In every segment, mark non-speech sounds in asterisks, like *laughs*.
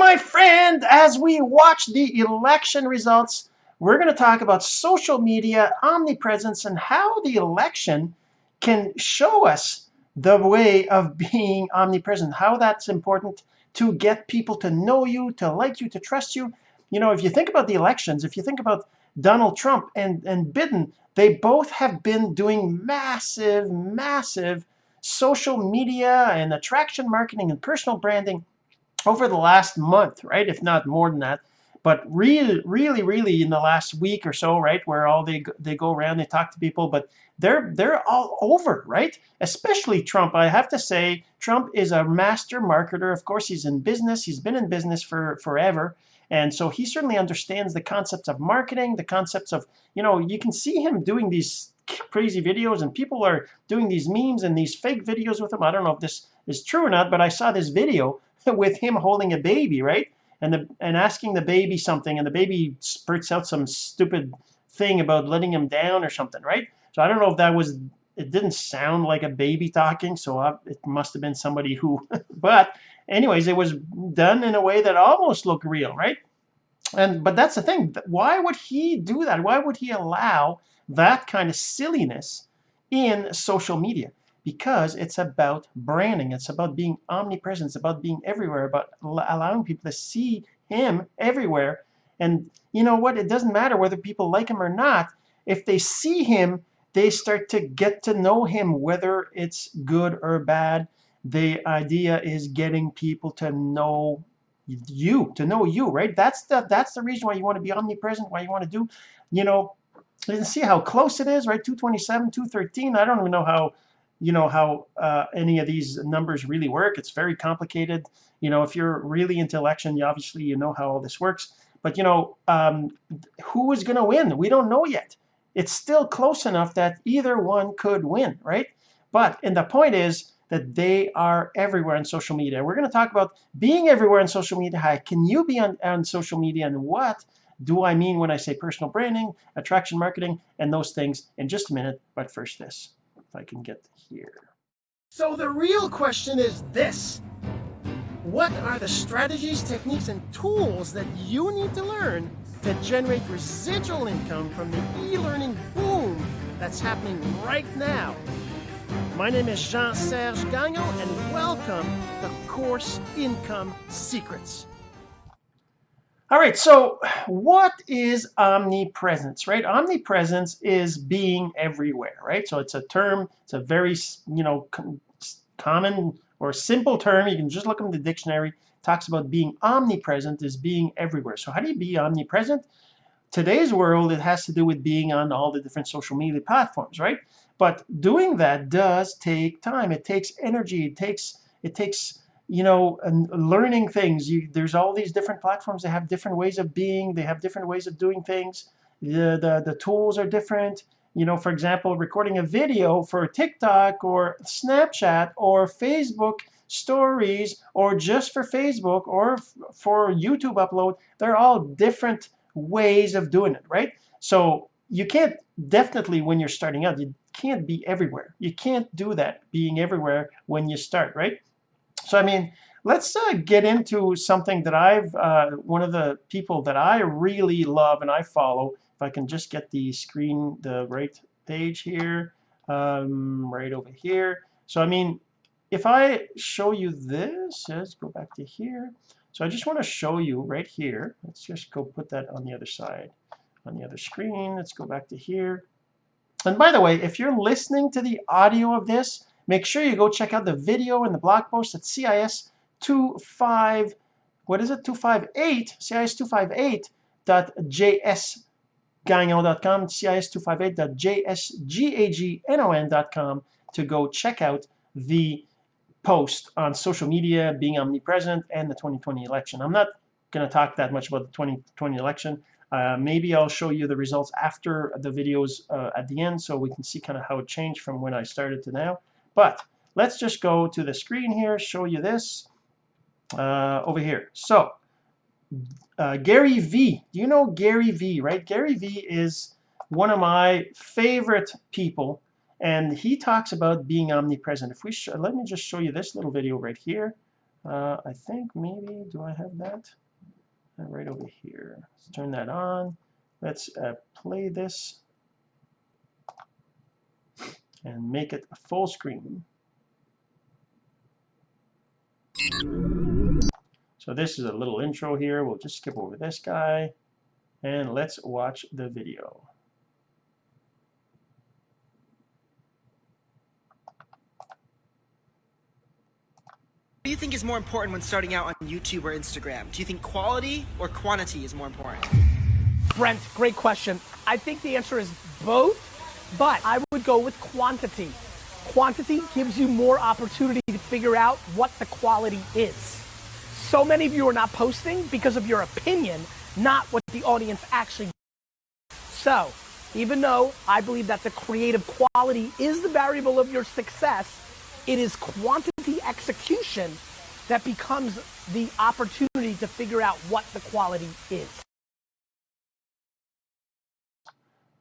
my friend, as we watch the election results, we're going to talk about social media, omnipresence, and how the election can show us the way of *laughs* being omnipresent, how that's important to get people to know you, to like you, to trust you. You know, if you think about the elections, if you think about Donald Trump and, and Biden, they both have been doing massive, massive social media and attraction marketing and personal branding over the last month, right? If not more than that. But really, really, really in the last week or so, right, where all they they go around, they talk to people, but they're they're all over, right? Especially Trump. I have to say, Trump is a master marketer. Of course, he's in business. He's been in business for forever. And so he certainly understands the concepts of marketing, the concepts of, you know, you can see him doing these crazy videos and people are doing these memes and these fake videos with him. I don't know if this is true or not, but I saw this video *laughs* with him holding a baby, right? And the and asking the baby something, and the baby spurts out some stupid thing about letting him down or something, right? So I don't know if that was. It didn't sound like a baby talking, so I, it must have been somebody who. *laughs* but anyways, it was done in a way that almost looked real, right? And but that's the thing. Why would he do that? Why would he allow that kind of silliness in social media? Because it's about branding. It's about being omnipresent. It's about being everywhere, about allowing people to see him everywhere. And you know what? It doesn't matter whether people like him or not. If they see him, they start to get to know him, whether it's good or bad. The idea is getting people to know you, to know you, right? That's the that's the reason why you want to be omnipresent, why you want to do, you know, you can see how close it is, right? 227, 213. I don't even know how you know how uh, any of these numbers really work. It's very complicated. You know, if you're really into election, you obviously you know how all this works. But you know, um, who is going to win? We don't know yet. It's still close enough that either one could win, right? But and the point is that they are everywhere on social media. We're going to talk about being everywhere on social media. How can you be on, on social media and what do I mean when I say personal branding, attraction marketing, and those things in just a minute. But first this if I can get here. So the real question is this. What are the strategies, techniques, and tools that you need to learn to generate residual income from the e-learning boom that's happening right now? My name is Jean-Serge Gagnon, and welcome to Course Income Secrets. All right, so what is omnipresence, right? Omnipresence is being everywhere, right? So it's a term, it's a very, you know, common or simple term. You can just look in the dictionary. It talks about being omnipresent is being everywhere. So how do you be omnipresent? Today's world, it has to do with being on all the different social media platforms, right? But doing that does take time. It takes energy. It takes, it takes you know, and learning things. You, there's all these different platforms that have different ways of being. They have different ways of doing things. The, the, the tools are different. You know, for example, recording a video for TikTok or Snapchat or Facebook stories or just for Facebook or for YouTube upload, they're all different ways of doing it, right? So you can't definitely when you're starting out, you can't be everywhere. You can't do that being everywhere when you start, right? So I mean, let's uh, get into something that I've, uh, one of the people that I really love and I follow, if I can just get the screen, the right page here, um, right over here. So I mean, if I show you this, let's go back to here. So I just want to show you right here. Let's just go put that on the other side, on the other screen. Let's go back to here. And by the way, if you're listening to the audio of this, Make sure you go check out the video and the blog post at CIS 25, what is it, 258, CIS258.jsgagnon.com, CIS258.jsgagnon.com to go check out the post on social media, being omnipresent, and the 2020 election. I'm not going to talk that much about the 2020 election. Uh, maybe I'll show you the results after the videos uh, at the end so we can see kind of how it changed from when I started to now. But let's just go to the screen here, show you this uh, over here. So uh, Gary V. Do you know Gary V, right? Gary V is one of my favorite people and he talks about being omnipresent. If we let me just show you this little video right here. Uh, I think maybe, do I have that? Uh, right over here. Let's turn that on. Let's uh, play this and make it full screen. So this is a little intro here. We'll just skip over this guy and let's watch the video. What do you think is more important when starting out on YouTube or Instagram? Do you think quality or quantity is more important? Brent, great question. I think the answer is both, but I would go with quantity. Quantity gives you more opportunity to figure out what the quality is. So many of you are not posting because of your opinion, not what the audience actually. So, even though I believe that the creative quality is the variable of your success, it is quantity execution that becomes the opportunity to figure out what the quality is.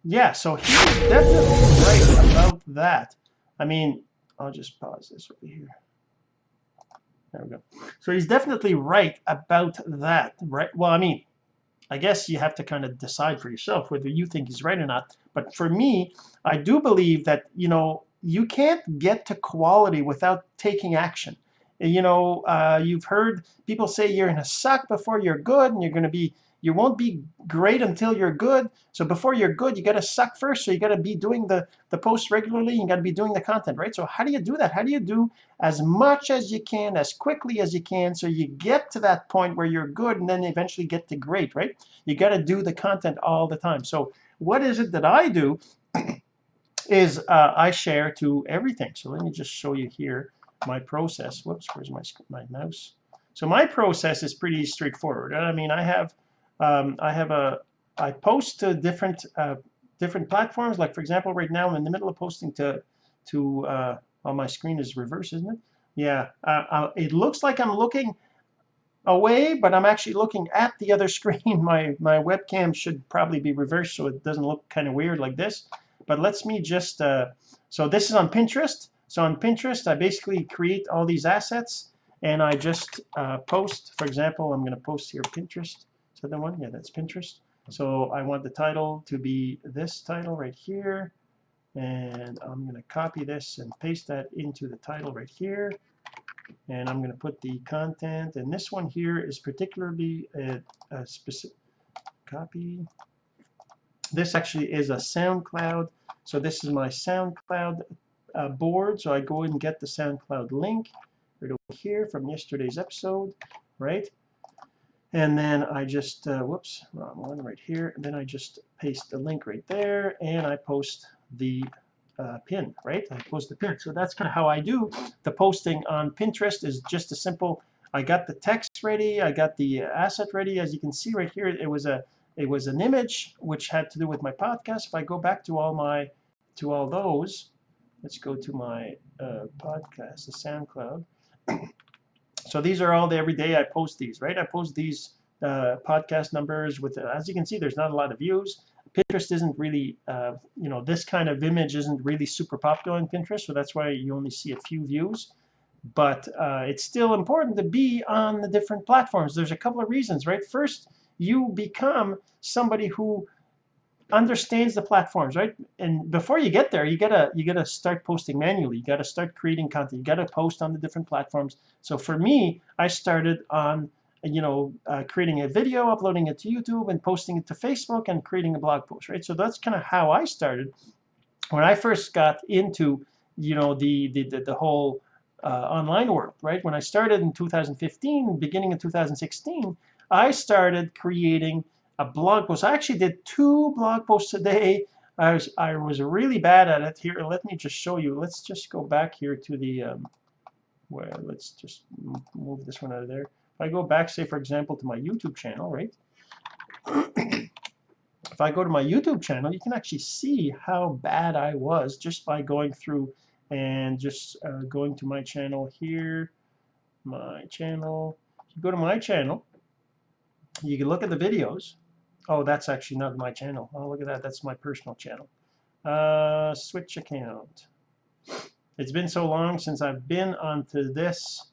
Yeah, so he's definitely right about that. I mean, I'll just pause this right here. There we go. So he's definitely right about that, right? Well, I mean, I guess you have to kind of decide for yourself whether you think he's right or not. But for me, I do believe that, you know, you can't get to quality without taking action. You know, uh, you've heard people say you're going to suck before you're good and you're going to be, you won't be great until you're good. So before you're good, you got to suck first. So you got to be doing the, the posts regularly. You got to be doing the content, right? So how do you do that? How do you do as much as you can, as quickly as you can, so you get to that point where you're good and then eventually get to great, right? You got to do the content all the time. So what is it that I do? *clears throat* is uh, I share to everything. So let me just show you here my process. Whoops, where's my, my mouse? So my process is pretty straightforward. I mean, I have um, I have a I post to different uh, different platforms. Like for example, right now I'm in the middle of posting to to uh, my screen is reverse, isn't it? Yeah, uh, uh it looks like I'm looking away, but I'm actually looking at the other *laughs* screen. My my webcam should probably be reversed so it doesn't look kind of weird like this. But let's me just, uh, so this is on Pinterest. So on Pinterest, I basically create all these assets and I just uh, post, for example, I'm going to post here Pinterest. Is the one? Yeah, that's Pinterest. So I want the title to be this title right here. And I'm going to copy this and paste that into the title right here. And I'm going to put the content. And this one here is particularly a, a specific copy. This actually is a SoundCloud so this is my SoundCloud uh, board. So I go and get the SoundCloud link right over here from yesterday's episode, right? And then I just, uh, whoops, wrong one right here. And then I just paste the link right there and I post the uh, pin, right? I post the pin. So that's kind of how I do the posting on Pinterest is just a simple, I got the text ready, I got the asset ready. As you can see right here, it was a it was an image which had to do with my podcast. If I go back to all my to all those, let's go to my uh, podcast, the SoundCloud. So these are all the every day I post these, right? I post these uh, podcast numbers with, as you can see, there's not a lot of views. Pinterest isn't really, uh, you know, this kind of image isn't really super popular on Pinterest, so that's why you only see a few views. But uh, it's still important to be on the different platforms. There's a couple of reasons, right? First, you become somebody who understands the platforms, right? And before you get there, you gotta you gotta start posting manually. You gotta start creating content. You gotta post on the different platforms. So for me, I started on you know uh, creating a video, uploading it to YouTube, and posting it to Facebook, and creating a blog post, right? So that's kind of how I started. When I first got into you know the the the, the whole uh, online world, right? When I started in 2015, beginning of 2016, I started creating a blog post. I actually did two blog posts a day. I was, I was really bad at it. Here, let me just show you. Let's just go back here to the, um, well, let's just move this one out of there. If I go back, say, for example, to my YouTube channel, right? *clears throat* if I go to my YouTube channel, you can actually see how bad I was just by going through and just uh, going to my channel here, my channel. If you go to my channel, you can look at the videos Oh, that's actually not my channel. Oh, look at that. That's my personal channel. Uh, switch account. It's been so long since I've been onto this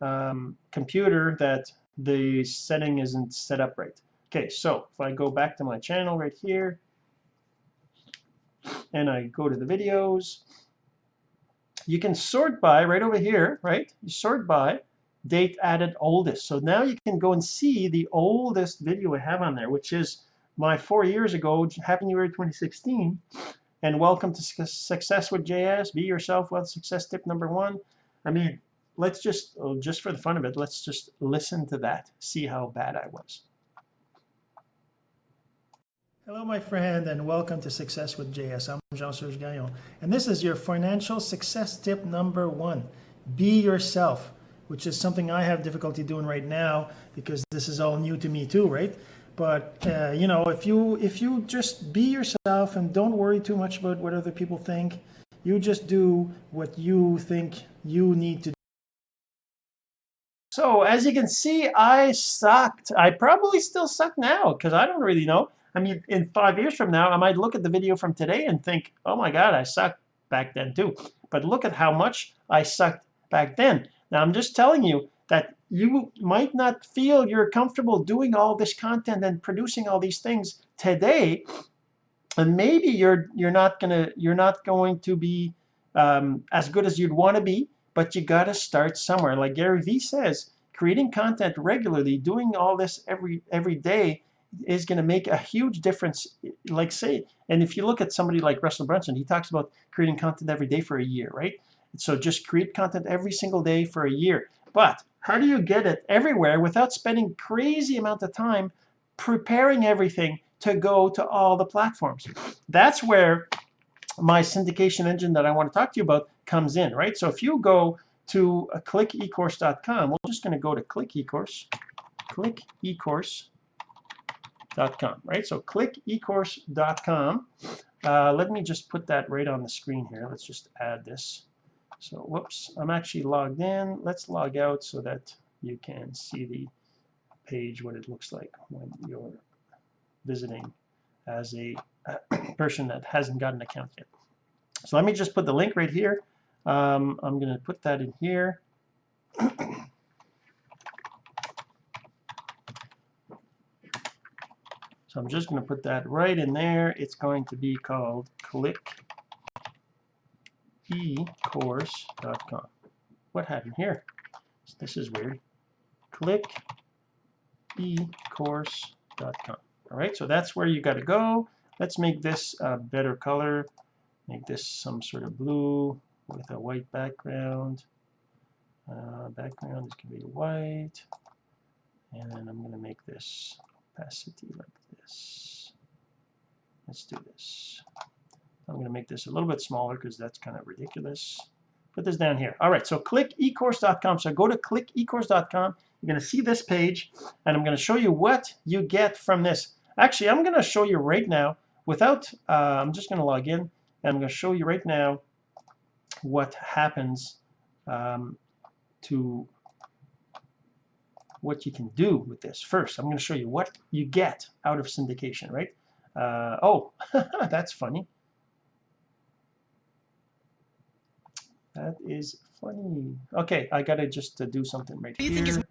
um, computer that the setting isn't set up right. Okay, so if I go back to my channel right here, and I go to the videos, you can sort by right over here, right? You sort by date added oldest. So now you can go and see the oldest video I have on there, which is my four years ago, Happy New Year 2016. And welcome to Success with JS. Be yourself. Well, success tip number one. I mean, let's just, oh, just for the fun of it, let's just listen to that. See how bad I was. Hello, my friend, and welcome to Success with JS. I'm Jean-Serge Gagnon, and this is your financial success tip number one. Be yourself, which is something I have difficulty doing right now because this is all new to me too, right? But uh, you know, if you if you just be yourself and don't worry too much about what other people think, you just do what you think you need to. do. So as you can see, I sucked. I probably still suck now because I don't really know. I mean, in five years from now, I might look at the video from today and think, oh my God, I sucked back then too. But look at how much I sucked back then. Now, I'm just telling you that you might not feel you're comfortable doing all this content and producing all these things today. And maybe you're you're not gonna you're not going to be um, as good as you'd want to be, but you got to start somewhere. Like Gary Vee says, creating content regularly, doing all this every every day is going to make a huge difference. Like say, and if you look at somebody like Russell Brunson, he talks about creating content every day for a year, right? So just create content every single day for a year. But how do you get it everywhere without spending crazy amount of time preparing everything to go to all the platforms? That's where my syndication engine that I want to talk to you about comes in, right? So if you go to clickecourse.com, we're just going to go to click ecourse, click ecourse, ecourse.com, right? So click ecourse.com. Uh, let me just put that right on the screen here. Let's just add this. So whoops, I'm actually logged in. Let's log out so that you can see the page, what it looks like when you're visiting as a *coughs* person that hasn't got an account yet. So let me just put the link right here. Um, I'm going to put that in here. *coughs* So I'm just going to put that right in there. It's going to be called clickecourse.com. What happened here? This is weird. Click ecourse.com. All right, so that's where you got to go. Let's make this a better color. Make this some sort of blue with a white background. Uh, background is going to be white. And then I'm going to make this opacity like this. Let's do this. I'm going to make this a little bit smaller because that's kind of ridiculous. Put this down here. All right, so click ecourse.com. So go to clickecourse.com. You're going to see this page, and I'm going to show you what you get from this. Actually, I'm going to show you right now without, uh, I'm just going to log in, and I'm going to show you right now what happens um, to what you can do with this. First, I'm going to show you what you get out of syndication, right? Uh, oh, *laughs* that's funny. That is funny. Okay, I got to just uh, do something right here.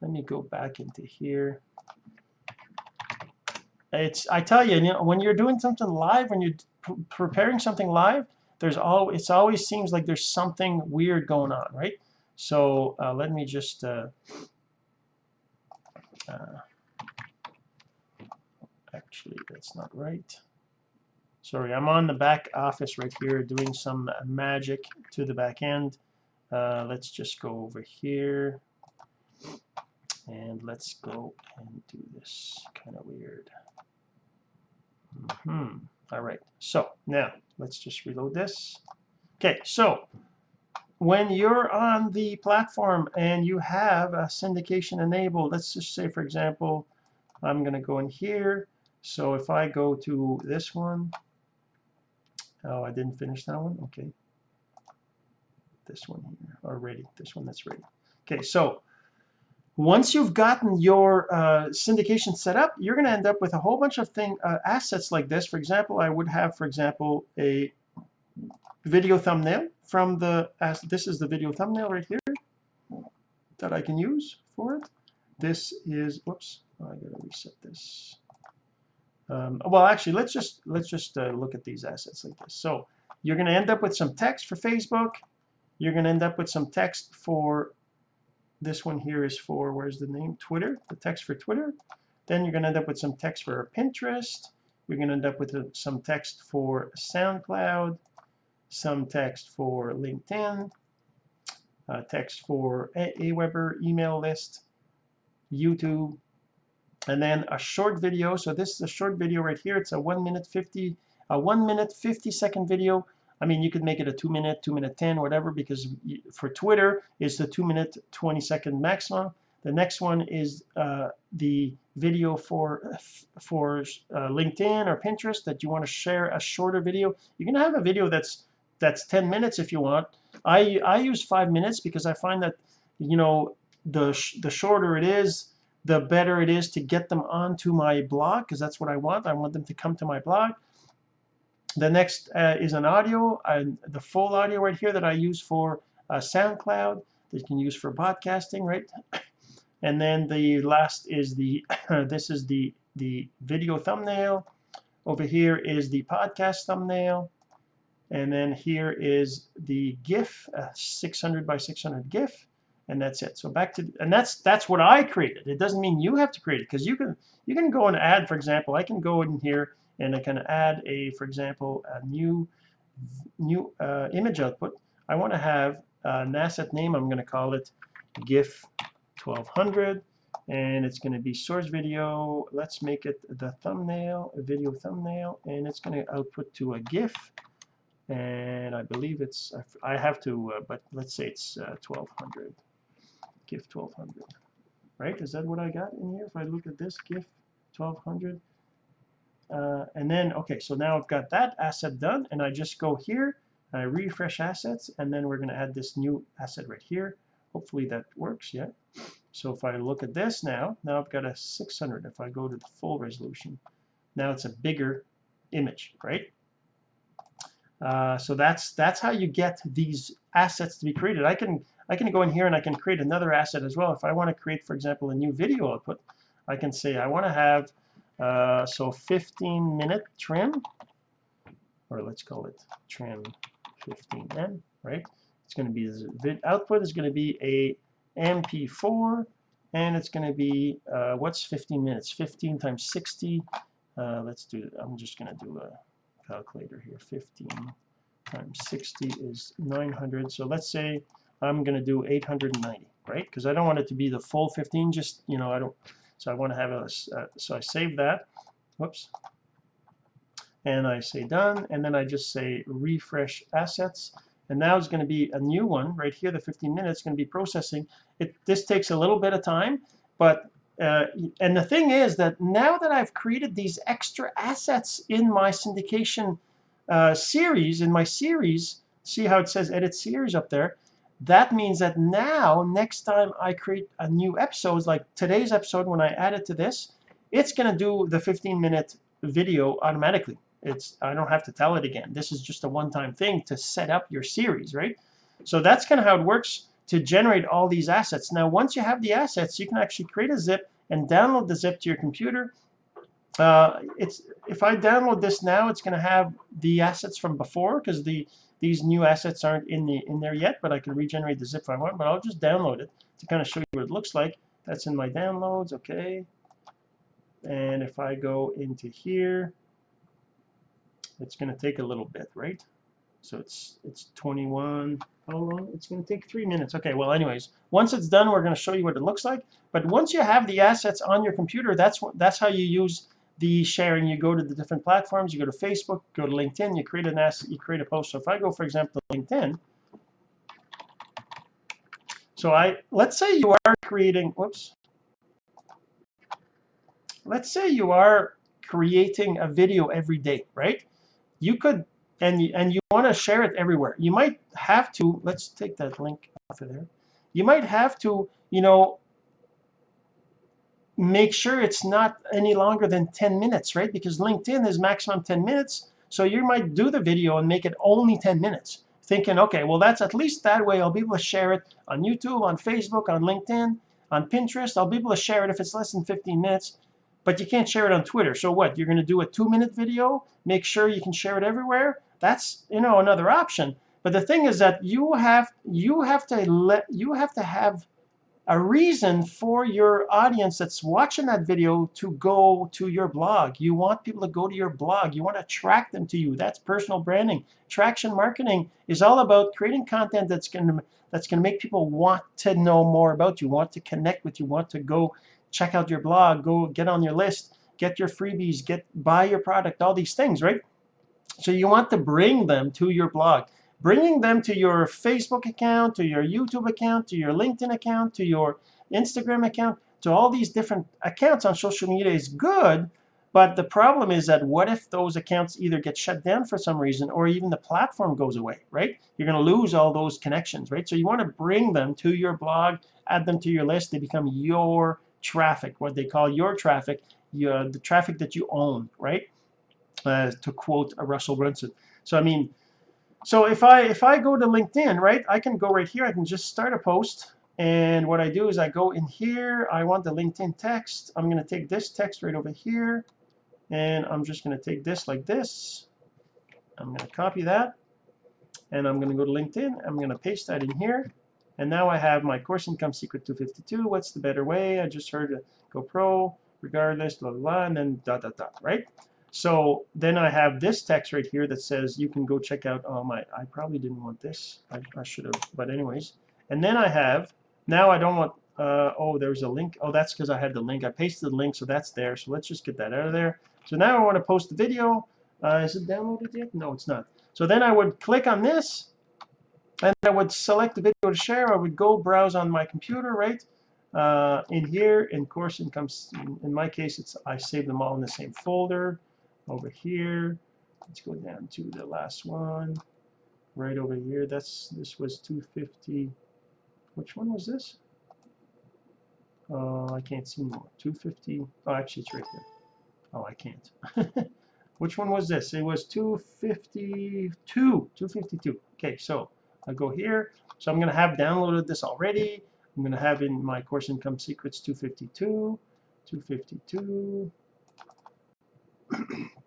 Let me go back into here. It's I tell you, you know, when you're doing something live, when you're preparing something live, there's all it's always seems like there's something weird going on, right? So uh, let me just uh, uh, actually, that's not right. Sorry, I'm on the back office right here doing some magic to the back end. Uh, let's just go over here and let's go and do this kind of weird. Mm -hmm. All right, so now let's just reload this. Okay, so when you're on the platform and you have a syndication enabled, let's just say, for example, I'm going to go in here. So if I go to this one, oh, I didn't finish that one. Okay. This one here already. This one that's ready. Okay, so once you've gotten your uh, syndication set up, you're going to end up with a whole bunch of thing uh, assets like this. For example, I would have, for example, a video thumbnail from the, as this is the video thumbnail right here. that I can use for it. This is, whoops, I gotta reset this. Um, well, actually, let's just let's just uh, look at these assets like this. So you're going to end up with some text for Facebook. You're going to end up with some text for this one here is for where's the name Twitter, the text for Twitter. Then you're going to end up with some text for Pinterest. You're going to end up with a, some text for SoundCloud, some text for LinkedIn, uh, text for Aweber email list, YouTube, and then a short video. So this is a short video right here. It's a one minute 50, a one minute 50 second video. I mean, you could make it a two minute, two minute 10, whatever, because for Twitter, it's the two minute 20 second maximum. The next one is uh, the video for for uh, LinkedIn or Pinterest that you want to share a shorter video. You can have a video that's that's 10 minutes if you want. I I use five minutes because I find that you know the the shorter it is, the better it is to get them onto my blog because that's what I want. I want them to come to my blog. The next uh, is an audio, and the full audio right here that I use for uh, SoundCloud that you can use for podcasting, right? *coughs* And then the last is the *coughs* this is the the video thumbnail. Over here is the podcast thumbnail. And then here is the GIF, 600 by 600 GIF and that's it. So back to and that's that's what I created. It doesn't mean you have to create it because you can you can go and add, for example, I can go in here and I can add a, for example, a new new uh, image output. I want to have an asset name. I'm going to call it GIF 1200 and it's going to be source video. Let's make it the thumbnail, a video thumbnail, and it's going to output to a GIF. And I believe it's, I have to, uh, but let's say it's uh, 1200. GIF 1200. Right? Is that what I got in here? If I look at this GIF 1200. Uh, and then, okay, so now I've got that asset done, and I just go here, I refresh assets, and then we're going to add this new asset right here. Hopefully that works, yeah. So if I look at this now, now I've got a 600. If I go to the full resolution, now it's a bigger image, right? Uh, so that's that's how you get these assets to be created. I can I can go in here and I can create another asset as well. If I want to create, for example, a new video output, I can say I want to have uh, so 15 minute trim, or let's call it trim 15m, right? It's going to be the output is going to be a MP4, and it's going to be uh, what's 15 minutes? 15 times 60. Uh, let's do. I'm just going to do a calculator here. 15 times 60 is 900. So let's say I'm going to do 890, right? Because I don't want it to be the full 15. Just you know, I don't. So I want to have a. Uh, so I save that. Whoops. And I say done, and then I just say refresh assets. And now it's going to be a new one right here. The 15 minutes going to be processing. It this takes a little bit of time, but uh, and the thing is that now that I've created these extra assets in my syndication uh, series, in my series, see how it says edit series up there, that means that now, next time I create a new episode, like today's episode, when I add it to this, it's going to do the 15 minute video automatically. It's I don't have to tell it again. This is just a one-time thing to set up your series, right? So that's kind of how it works to generate all these assets. Now, once you have the assets, you can actually create a zip and download the zip to your computer. Uh, it's if I download this now, it's going to have the assets from before because the these new assets aren't in the in there yet, but I can regenerate the zip if I want. But I'll just download it to kind of show you what it looks like. That's in my downloads, okay. And if I go into here, it's going to take a little bit, right? So it's it's 21. How long? It's going to take three minutes. Okay. Well, anyways, once it's done, we're going to show you what it looks like. But once you have the assets on your computer, that's what that's how you use the sharing. You go to the different platforms. You go to Facebook, go to LinkedIn. You create an asset. You create a post. So if I go, for example, to LinkedIn. So I let's say you are creating. Whoops. Let's say you are creating a video every day, right? you could and you, and you want to share it everywhere. You might have to. Let's take that link off of there. You might have to, you know, make sure it's not any longer than 10 minutes, right? Because LinkedIn is maximum 10 minutes. So you might do the video and make it only 10 minutes. thinking, okay, well, that's at least that way I'll be able to share it on YouTube, on Facebook, on LinkedIn, on Pinterest. I'll be able to share it if it's less than 15 minutes, but you can't share it on Twitter. So what? You're going to do a two minute video, make sure you can share it everywhere. That's, you know, another option. But the thing is that you have, you have to let, you have to have a reason for your audience that's watching that video to go to your blog. You want people to go to your blog. You want to attract them to you. That's personal branding. Traction marketing is all about creating content that's going to that's going to make people want to know more about you, want to connect with you, want to go check out your blog, go get on your list, get your freebies, get buy your product, all these things, right? So you want to bring them to your blog bringing them to your Facebook account, to your YouTube account, to your LinkedIn account, to your Instagram account, to all these different accounts on social media is good, but the problem is that what if those accounts either get shut down for some reason or even the platform goes away, right? You're going to lose all those connections, right? So you want to bring them to your blog, add them to your list. They become your traffic, what they call your traffic, your, the traffic that you own, right? Uh, to quote Russell Brunson. So, I mean, so if I if I go to LinkedIn, right, I can go right here. I can just start a post. And what I do is I go in here. I want the LinkedIn text. I'm going to take this text right over here. And I'm just going to take this like this. I'm going to copy that. And I'm going to go to LinkedIn. I'm going to paste that in here. And now I have my course income secret 252. What's the better way? I just heard go pro, regardless, blah, blah, blah, and then dot, dot, dot, right? So then I have this text right here that says you can go check out oh my I probably didn't want this. I, I should have but anyways. And then I have now I don't want uh, oh there's a link. Oh that's because I had the link. I pasted the link so that's there. So let's just get that out of there. So now I want to post the video. Uh, is it downloaded yet? No it's not. So then I would click on this and I would select the video to share. I would go browse on my computer right uh, in here. In course income in my case it's I save them all in the same folder over here. Let's go down to the last one. Right over here. That's this was 250. Which one was this? Uh, I can't see more. 250. Oh, actually, it's right there. Oh, I can't. *laughs* Which one was this? It was 252. 252. Okay, so I go here. So I'm going to have downloaded this already. I'm going to have in my course income secrets 252. 252.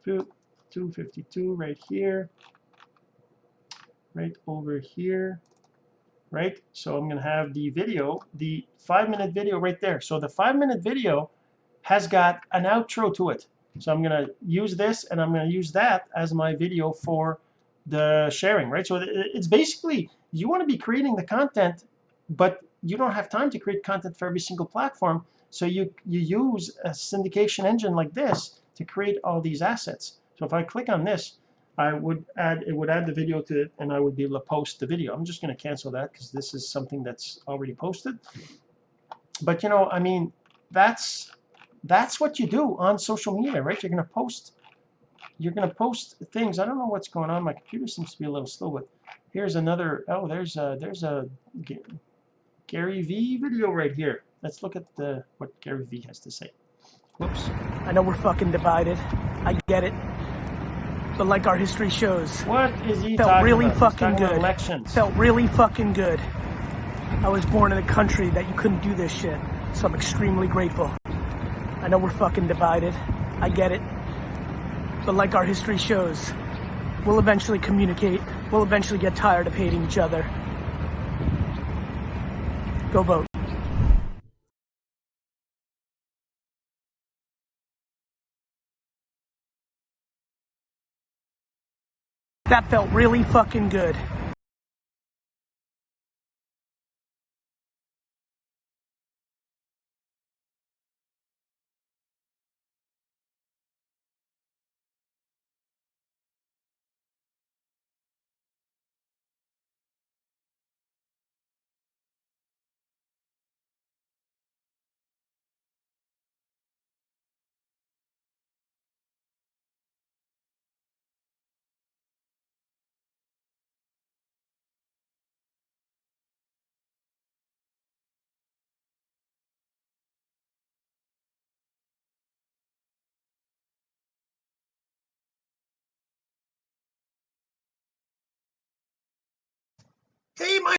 252 right here, right over here, right? So I'm going to have the video, the five minute video right there. So the five minute video has got an outro to it. So I'm going to use this and I'm going to use that as my video for the sharing, right? So it's basically, you want to be creating the content, but you don't have time to create content for every single platform. So you, you use a syndication engine like this to create all these assets. So if I click on this, I would add it would add the video to it and I would be able to post the video. I'm just going to cancel that because this is something that's already posted. But you know, I mean, that's that's what you do on social media, right? You're going to post you're going to post things. I don't know what's going on. My computer seems to be a little slow, but here's another oh, there's a there's a Gary V video right here. Let's look at the what Gary V has to say. Whoops. I know we're fucking divided. I get it. But like our history shows, what is he felt really about? fucking good. Elections. Felt really fucking good. I was born in a country that you couldn't do this shit, so I'm extremely grateful. I know we're fucking divided. I get it. But like our history shows, we'll eventually communicate. We'll eventually get tired of hating each other. Go vote. That felt really fucking good. Hey, my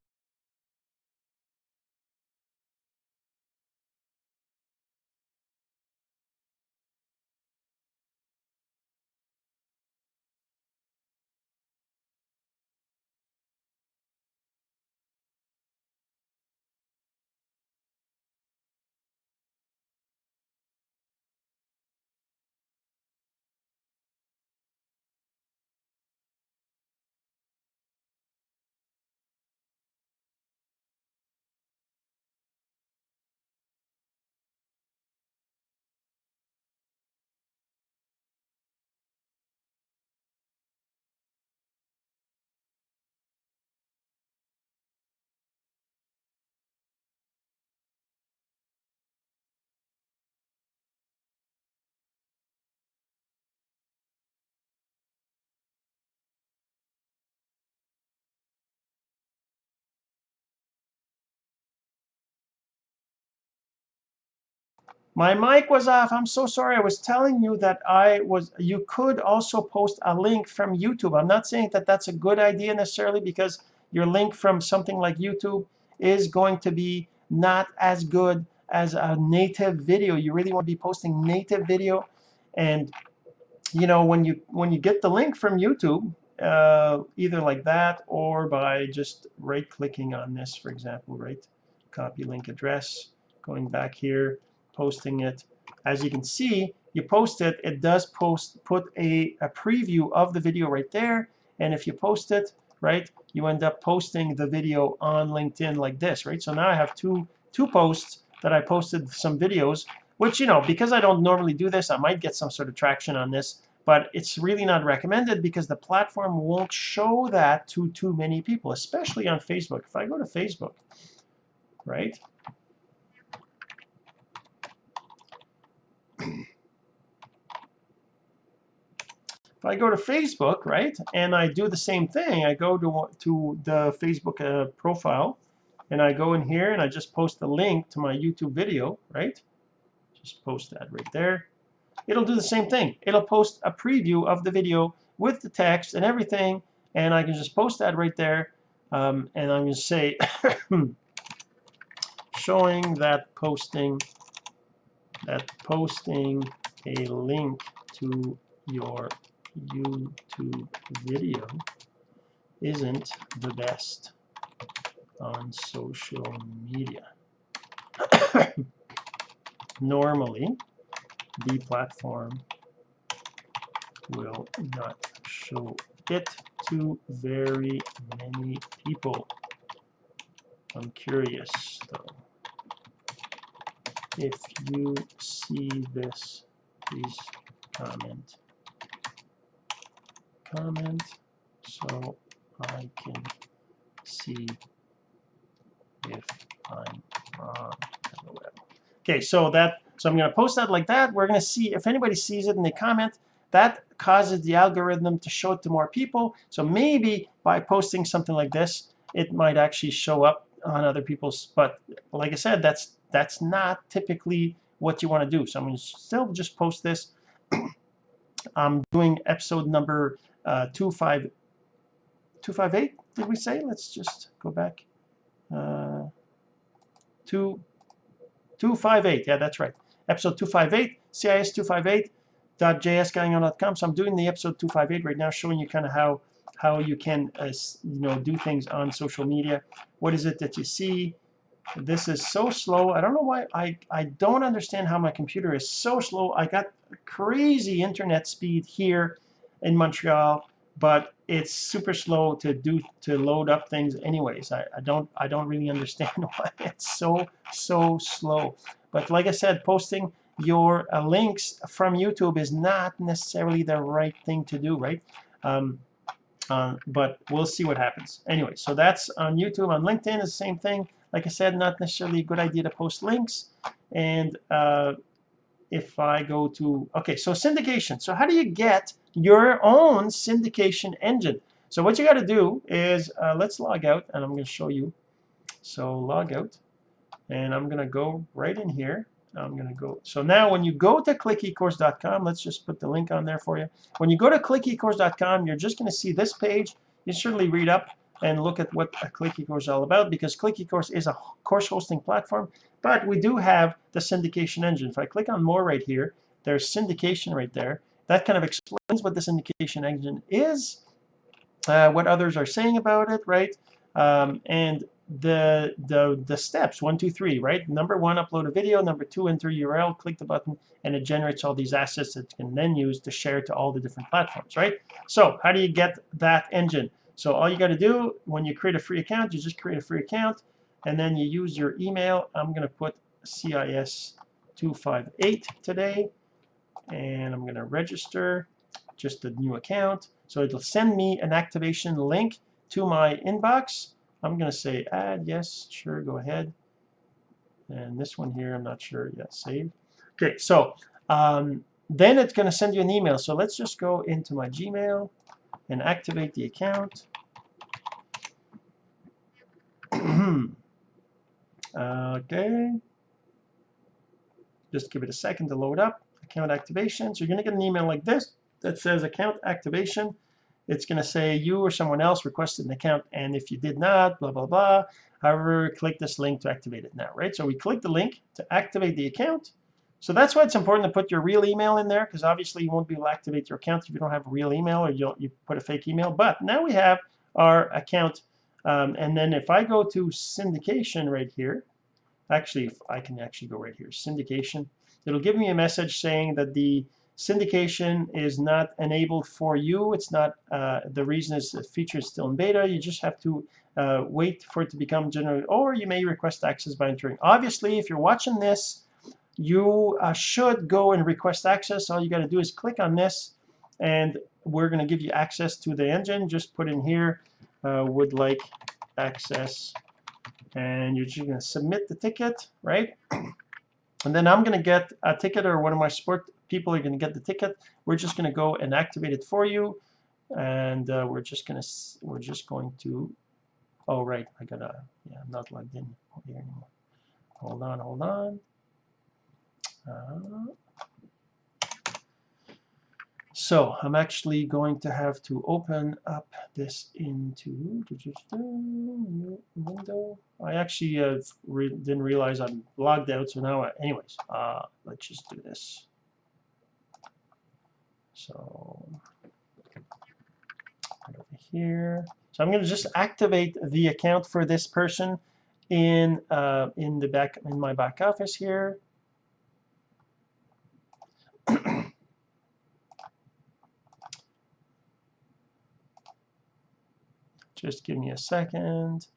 My mic was off. I'm so sorry. I was telling you that I was, you could also post a link from YouTube. I'm not saying that that's a good idea necessarily because your link from something like YouTube is going to be not as good as a native video. You really want to be posting native video. And, you know, when you, when you get the link from YouTube, uh, either like that or by just right clicking on this, for example, right? Copy link address, going back here, posting it. As you can see, you post it, it does post put a, a preview of the video right there. And if you post it, right, you end up posting the video on LinkedIn like this, right? So now I have two two posts that I posted some videos, which, you know, because I don't normally do this, I might get some sort of traction on this, but it's really not recommended because the platform won't show that to too many people, especially on Facebook. If I go to Facebook, right, if I go to Facebook, right, and I do the same thing, I go to, to the Facebook uh, profile, and I go in here and I just post the link to my YouTube video, right? Just post that right there. It'll do the same thing. It'll post a preview of the video with the text and everything, and I can just post that right there. Um, and I'm going to say, *coughs* showing that posting, that posting a link to your YouTube video isn't the best on social media. *coughs* Normally, the platform will not show it to very many people. I'm curious though. If you see this, please comment. Comment so I can see if I'm wrong. Okay, so that so I'm going to post that like that. We're going to see if anybody sees it and they comment. That causes the algorithm to show it to more people. So maybe by posting something like this, it might actually show up on other people's. But like I said, that's that's not typically what you want to do. So I'm going to still just post this. *clears throat* I'm doing episode number uh, 25, 258, did we say? Let's just go back. Uh, two, 258, yeah, that's right. Episode 258, CIS258.jsgagnon.com. So I'm doing the episode 258 right now, showing you kind of how how you can uh, you know do things on social media. What is it that you see? This is so slow. I don't know why. I, I don't understand how my computer is so slow. I got crazy internet speed here in Montreal, but it's super slow to do to load up things anyways. I, I don't I don't really understand *laughs* why it's so so slow. But like I said, posting your uh, links from YouTube is not necessarily the right thing to do, right? Um, uh, but we'll see what happens. Anyway, so that's on YouTube. On LinkedIn is the same thing. Like I said, not necessarily a good idea to post links. And uh, if I go to, okay, so syndication. So how do you get your own syndication engine? So what you got to do is, uh, let's log out, and I'm going to show you. So log out, and I'm going to go right in here. I'm going to go. So now when you go to clickecourse.com, let's just put the link on there for you. When you go to clickecourse.com, you're just going to see this page. You certainly read up and look at what a Click eCourse is all about because Click eCourse is a course hosting platform, but we do have the syndication engine. If I click on more right here, there's syndication right there. That kind of explains what the syndication engine is, uh, what others are saying about it, right? Um, and the the the steps one two three right number one upload a video number two enter url click the button and it generates all these assets that you can then use to share to all the different platforms right so how do you get that engine so all you got to do when you create a free account you just create a free account and then you use your email I'm gonna put CIS 258 today and I'm gonna register just a new account so it'll send me an activation link to my inbox I'm going to say add, yes, sure, go ahead. And this one here, I'm not sure yet, save. Okay, so um, then it's going to send you an email. So let's just go into my Gmail and activate the account. *clears throat* okay. Just give it a second to load up. Account activation. So you're going to get an email like this that says account activation it's going to say you or someone else requested an account and if you did not blah blah blah however click this link to activate it now right so we click the link to activate the account so that's why it's important to put your real email in there because obviously you won't be able to activate your account if you don't have a real email or you, you put a fake email but now we have our account um, and then if I go to syndication right here actually if I can actually go right here syndication it'll give me a message saying that the syndication is not enabled for you. It's not, uh, the reason is the feature is still in beta. You just have to uh, wait for it to become general, or you may request access by entering. Obviously, if you're watching this, you uh, should go and request access. All you got to do is click on this, and we're going to give you access to the engine. Just put in here, uh, would like access, and you're just going to submit the ticket, right? And then I'm going to get a ticket or one of my support people are going to get the ticket. We're just going to go and activate it for you. And uh, we're just going to, we're just going to, oh, right, I got to, yeah, I'm not logged in here anymore. Hold on, hold on. Uh, so I'm actually going to have to open up this into new window. I actually uh, re didn't realize I'm logged out, so now, I, anyways, uh, let's just do this. So right over here. So I'm going to just activate the account for this person in uh, in the back in my back office here. Just give me a second.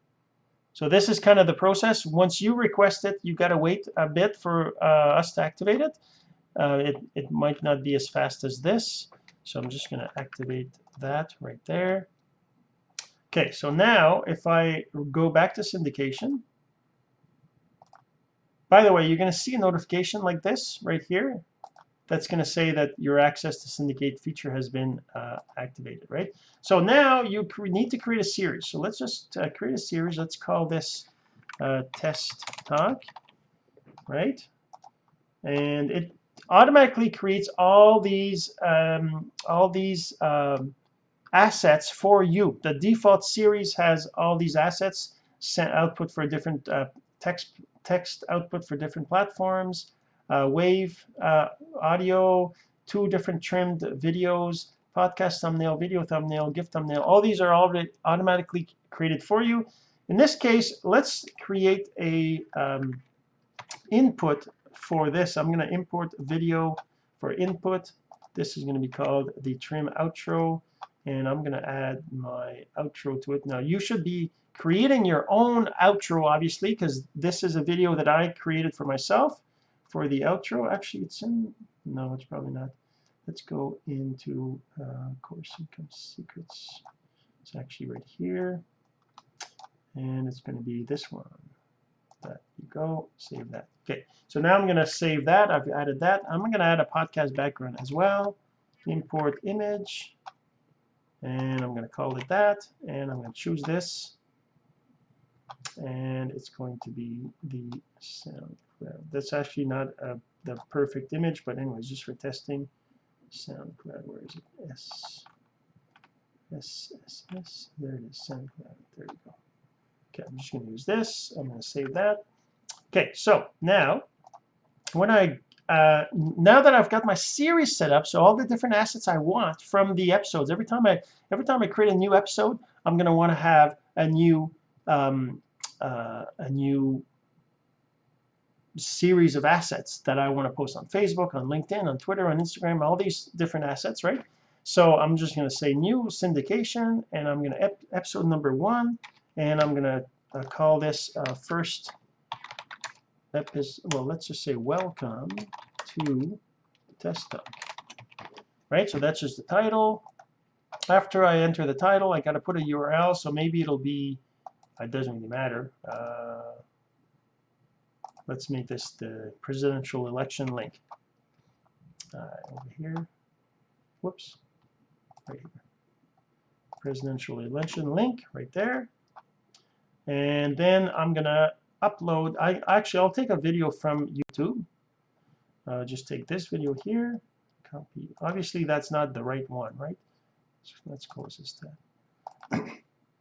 So this is kind of the process. Once you request it, you got to wait a bit for uh, us to activate it. Uh, it, it might not be as fast as this. So I'm just going to activate that right there. Okay, so now if I go back to syndication, by the way, you're going to see a notification like this right here that's going to say that your access to syndicate feature has been uh, activated, right? So now you need to create a series. So let's just uh, create a series. Let's call this uh, test talk, right? And it automatically creates all these um, all these um, assets for you. The default series has all these assets sent output for different uh, text text output for different platforms wave uh, audio, two different trimmed videos, podcast thumbnail, video thumbnail, GIF thumbnail. All these are already automatically created for you. In this case, let's create a um, input for this. I'm going to import video for input. This is going to be called the trim outro and I'm going to add my outro to it. Now you should be creating your own outro obviously because this is a video that I created for myself for the outro. Actually, it's in, no, it's probably not. Let's go into uh, course income secrets. It's actually right here. And it's going to be this one. That you go, save that. Okay, so now I'm going to save that. I've added that. I'm going to add a podcast background as well. Import image. And I'm going to call it that. And I'm going to choose this. And it's going to be the sound that's actually not a, the perfect image, but anyways, just for testing. SoundCloud, where is it? S. S, S, S, there it is, SoundCloud, there you go. Okay, I'm just going to use this. I'm going to save that. Okay, so now when I uh, now that I've got my series set up, so all the different assets I want from the episodes, every time I every time I create a new episode, I'm going to want to have a new um, uh, a new series of assets that I want to post on Facebook, on LinkedIn, on Twitter, on Instagram, all these different assets, right? So I'm just going to say new syndication, and I'm going to ep episode number one, and I'm going to uh, call this uh, first episode. Well, let's just say welcome to Test Talk. Right. So that's just the title. After I enter the title, I got to put a URL. So maybe it'll be. It doesn't really matter. Uh, let's make this the presidential election link. Uh, over here. Whoops. Right here. Presidential election link right there. And then I'm gonna upload. I actually I'll take a video from YouTube. Uh, just take this video here. Copy. Obviously that's not the right one, right? So let's close this tab.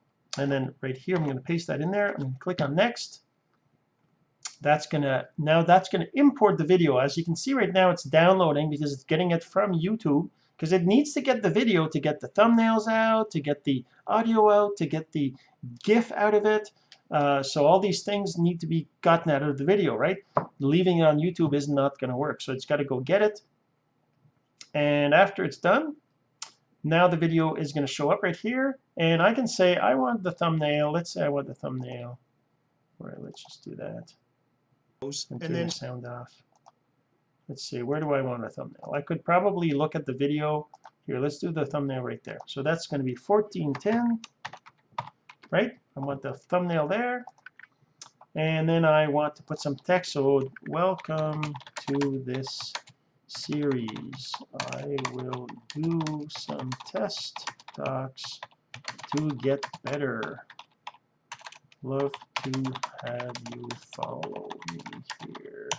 *coughs* and then right here I'm to paste that in there and click on next that's gonna now that's gonna import the video. As you can see right now it's downloading because it's getting it from YouTube because it needs to get the video to get the thumbnails out to get the audio out to get the GIF out of it. Uh, so all these things need to be gotten out of the video right? Leaving it on YouTube is not gonna work so it's got to go get it. And after it's done now the video is going to show up right here and I can say I want the thumbnail. Let's say I want the thumbnail. Right let's just do that and, and then sound off. Let's see, where do I want a thumbnail? I could probably look at the video. Here, let's do the thumbnail right there. So that's going to be 1410, right? I want the thumbnail there. And then I want to put some text. So welcome to this series. I will do some test talks to get better. Love to have you follow me here.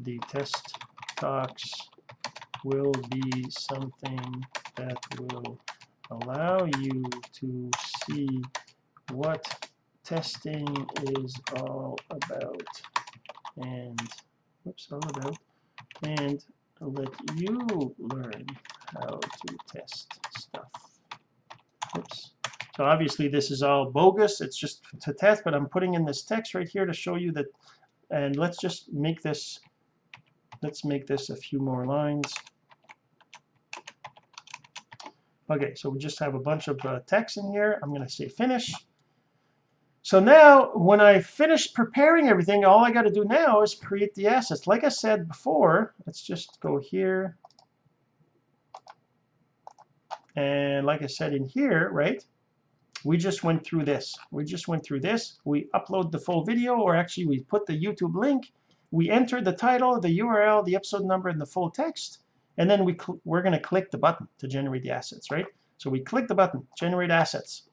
The test talks will be something that will allow you to see what testing is all about and whoops all about and let you learn how to test stuff. Oops. So obviously this is all bogus. It's just to test, but I'm putting in this text right here to show you that. And let's just make this, let's make this a few more lines. Okay, so we just have a bunch of uh, text in here. I'm going to say finish. So now, when I finish preparing everything, all I got to do now is create the assets. Like I said before, let's just go here. And like I said in here, right, we just went through this. We just went through this. We upload the full video, or actually we put the YouTube link. We enter the title, the URL, the episode number, and the full text. And then we we're going to click the button to generate the assets, right? So we click the button, generate assets.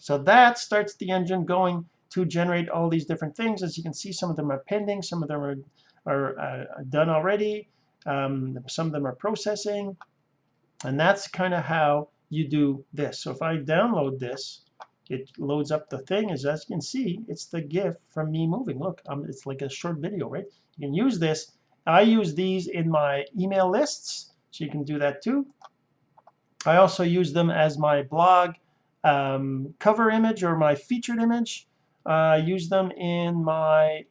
So that starts the engine going to generate all these different things. As you can see, some of them are pending, some of them are, are uh, done already, um, some of them are processing. And that's kind of how you do this. So if I download this, it loads up the thing. As, as you can see, it's the GIF from me moving. Look, um, it's like a short video, right? You can use this. I use these in my email lists, so you can do that too. I also use them as my blog um, cover image or my featured image. Uh, I use them in my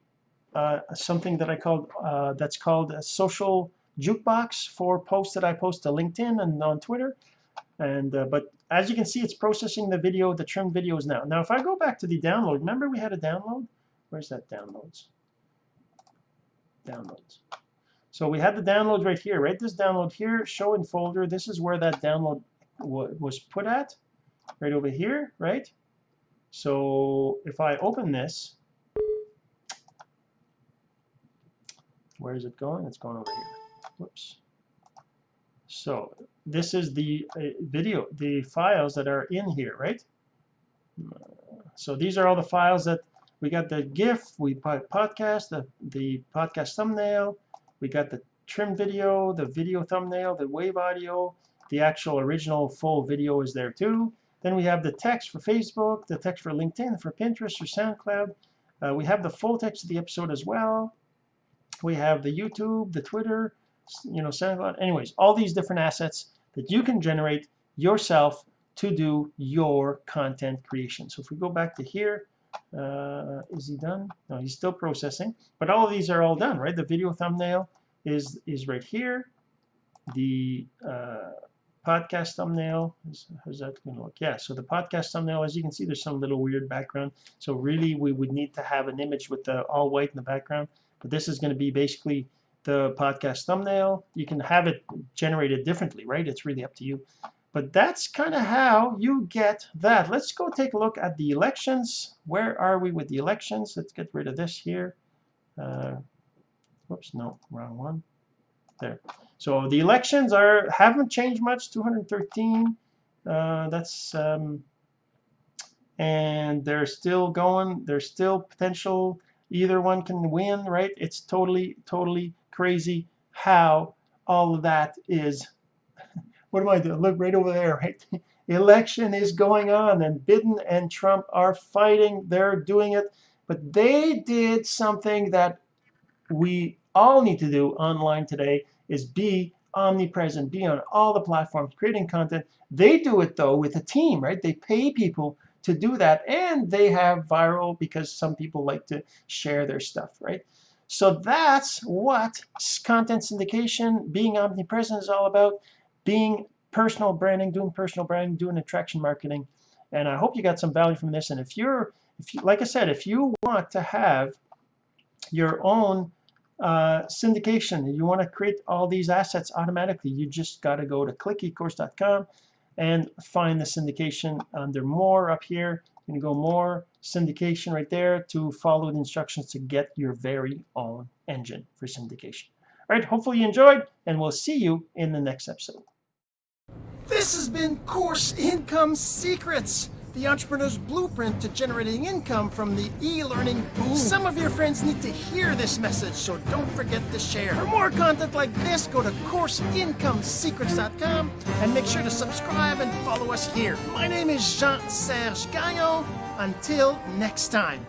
uh, something that I called uh, that's called a social jukebox for posts that I post to LinkedIn and on Twitter. And uh, but as you can see, it's processing the video, the trimmed videos now. Now, if I go back to the download, remember we had a download? Where's that downloads? Downloads. So we had the download right here, right? This download here, show in folder. This is where that download was put at, right over here, right? So if I open this, where is it going? It's going over here. Whoops. So this is the uh, video, the files that are in here, right? So these are all the files that we got the GIF, we put podcast, the, the podcast thumbnail, we got the trim video, the video thumbnail, the wave audio, the actual original full video is there too. Then we have the text for Facebook, the text for LinkedIn, for Pinterest, for SoundCloud. Uh, we have the full text of the episode as well. We have the YouTube, the Twitter, you know, SoundCloud. Anyways, all these different assets that you can generate yourself to do your content creation. So if we go back to here, uh, is he done? No, he's still processing. But all of these are all done, right? The video thumbnail is is right here. The uh, podcast thumbnail, is, how's that going to look? Yeah, so the podcast thumbnail, as you can see, there's some little weird background. So really, we would need to have an image with the all white in the background. But this is going to be basically the podcast thumbnail. You can have it generated differently, right? It's really up to you. But that's kind of how you get that. Let's go take a look at the elections. Where are we with the elections? Let's get rid of this here. Uh, whoops, no, wrong one. There. So the elections are haven't changed much. 213. Uh, that's um, and they're still going. There's still potential. Either one can win, right? It's totally, totally crazy how all of that is *laughs* what am I doing? Look right over there, right? *laughs* Election is going on, and Biden and Trump are fighting. They're doing it. But they did something that we all need to do online today is be omnipresent, be on all the platforms, creating content. They do it, though, with a team, right? They pay people to do that, and they have viral because some people like to share their stuff, right? So that's what content syndication, being omnipresent is all about being personal branding, doing personal branding, doing attraction marketing. And I hope you got some value from this. And if you're, if you, like I said, if you want to have your own uh, syndication, you want to create all these assets automatically, you just got to go to clickecourse.com and find the syndication under more up here. Can go more syndication right there to follow the instructions to get your very own engine for syndication. All right, hopefully you enjoyed, and we'll see you in the next episode. This has been Course Income Secrets, the entrepreneur's blueprint to generating income from the e-learning boom. Some of your friends need to hear this message, so don't forget to share. For more content like this, go to CourseIncomeSecrets.com and make sure to subscribe and follow us here. My name is Jean-Serge Gagnon. Until next time.